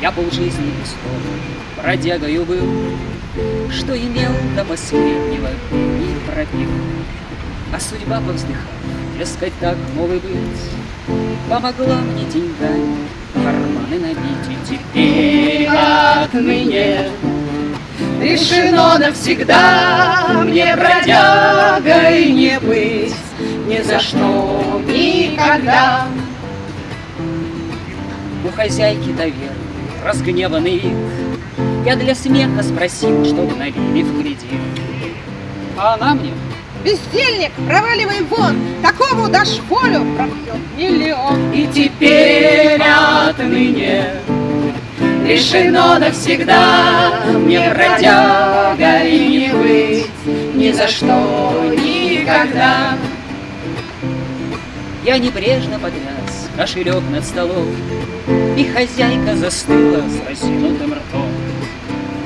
Я полжизни пустом, бродягою был, Что имел до последнего не пропил. А судьба повздыхала, дескать, так новый быть, Помогла мне деньгами карманы набить, И теперь отныне Решено навсегда мне бродягой не быть, Ни за что, никогда. У хозяйки доверия разгневанный вид, Я для смеха спросил, чтобы налили в кредит. А она мне Бездельник, проваливай вон, такому дашь волю, пропьет миллион. И теперь отныне решено навсегда Мне бродягой не быть ни за что, никогда. Я небрежно потряс кошелек над столом, И хозяйка застыла с разинутым ртом,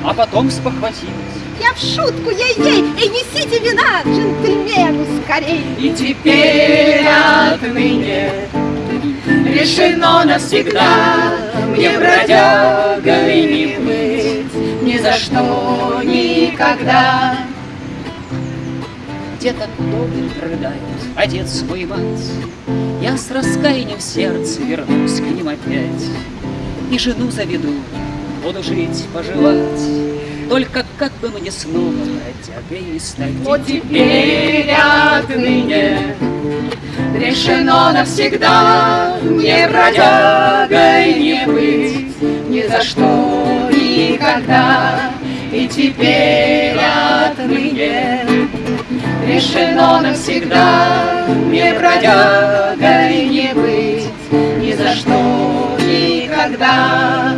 А потом спохватилась. Я в шутку, ей-ей, и несите вина джентльмену скорей. И теперь отныне решено навсегда Мне бродягой не быть ни за что, никогда. Где-то дома рыдает отец мой мать, Я с раскаянием в сердце вернусь к ним опять. И жену заведу, буду жить, поживать, Только как бы мне снова бродягой не стать. Вот теперь отныне Решено навсегда Мне бродягой не быть Ни за что, никогда И теперь навсегда. Мне бродягой не быть Ни за что, никогда